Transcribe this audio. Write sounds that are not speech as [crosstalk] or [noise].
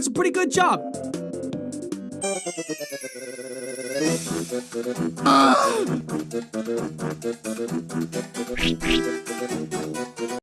That's a pretty good job. [laughs]